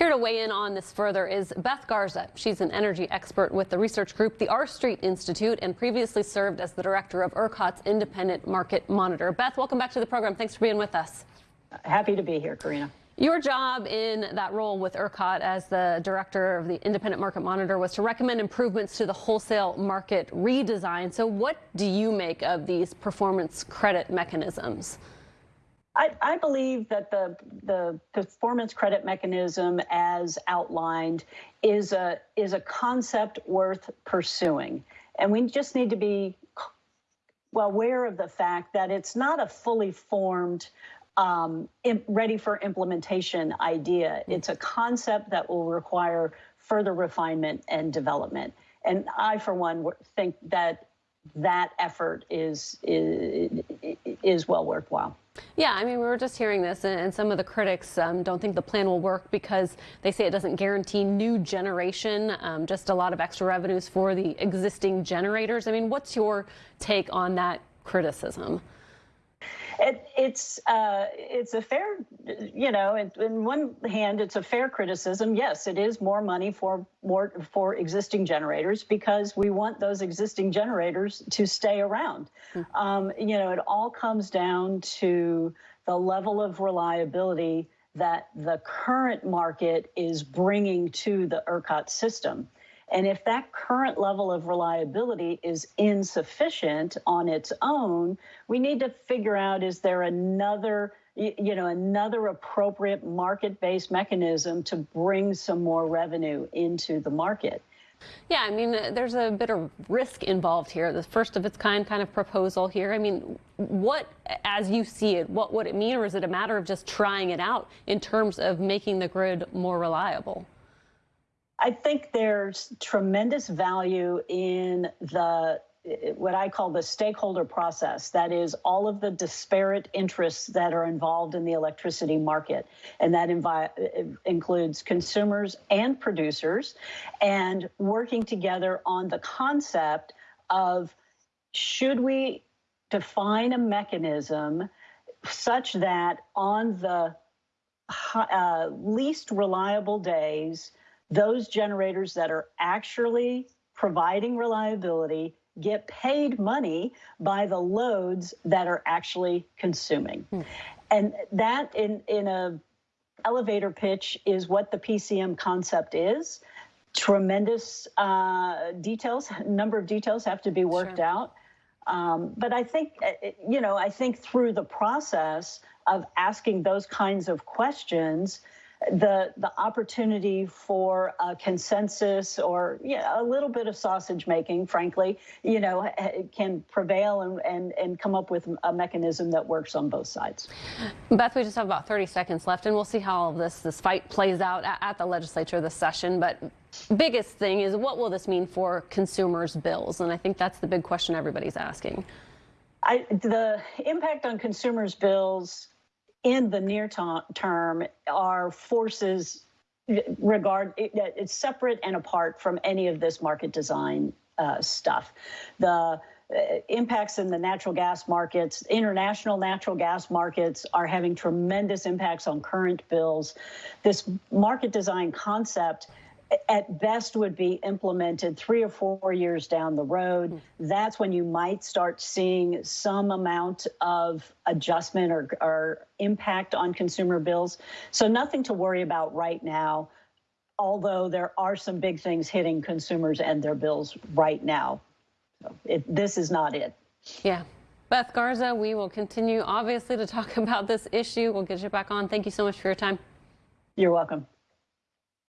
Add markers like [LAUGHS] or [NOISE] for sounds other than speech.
Here to weigh in on this further is Beth Garza. She's an energy expert with the research group, the R Street Institute, and previously served as the director of ERCOT's Independent Market Monitor. Beth, welcome back to the program. Thanks for being with us. Happy to be here, Karina. Your job in that role with ERCOT as the director of the Independent Market Monitor was to recommend improvements to the wholesale market redesign. So what do you make of these performance credit mechanisms? I, I, believe that the the performance credit mechanism, as outlined, is a is a concept worth pursuing, and we just need to be well aware of the fact that it's not a fully formed, um, ready for implementation idea. It's a concept that will require further refinement and development. And I, for one, think that that effort is is, is well worthwhile. Yeah, I mean, we were just hearing this, and some of the critics um, don't think the plan will work because they say it doesn't guarantee new generation, um, just a lot of extra revenues for the existing generators. I mean, what's your take on that criticism? It, it's uh, it's a fair, you know, in, in, one hand, it's a fair criticism. Yes, it is more money for more for existing generators because we want those existing generators to stay around. Mm -hmm. um, you know, it all comes down to the level of reliability that the current market is bringing to the ERCOT system. And if that current level of reliability is insufficient on its own, we need to figure out is there another you know, another appropriate market-based mechanism to bring some more revenue into the market. Yeah, I mean, there's a bit of risk involved here. The first of its kind kind of proposal here. I mean, what, as you see it, what would it mean, or is it a matter of just trying it out in terms of making the grid more reliable? I think there's tremendous value in the what I call the stakeholder process. That is all of the disparate interests that are involved in the electricity market. And that includes consumers and producers and working together on the concept of should we define a mechanism such that on the uh, least reliable days, those generators that are actually providing reliability get paid money by the loads that are actually consuming. Hmm. And that in, in a elevator pitch is what the PCM concept is. Tremendous uh, details, number of details have to be worked sure. out. Um, but I think, uh, you know, I think through the process of asking those kinds of questions, the the opportunity for a consensus or yeah, a little bit of sausage making, frankly, you know, can prevail and, and, and come up with a mechanism that works on both sides. Beth, we just have about 30 seconds left, and we'll see how all this this fight plays out at, at the legislature this session. But biggest thing is what will this mean for consumers' bills? And I think that's the big question everybody's asking. I, the impact on consumers' bills in the near term are forces regard it, it's separate and apart from any of this market design uh, stuff. The uh, impacts in the natural gas markets, international natural gas markets are having tremendous impacts on current bills. This market design concept at best would be implemented three or four years down the road. Hmm. That's when you might start seeing some amount of adjustment or, or impact on consumer bills. So nothing to worry about right now, although there are some big things hitting consumers and their bills right now. So it, this is not it. Yeah. Beth Garza, we will continue obviously to talk [LAUGHS] about this issue. We'll get you back on. Thank you so much for your time. You're welcome.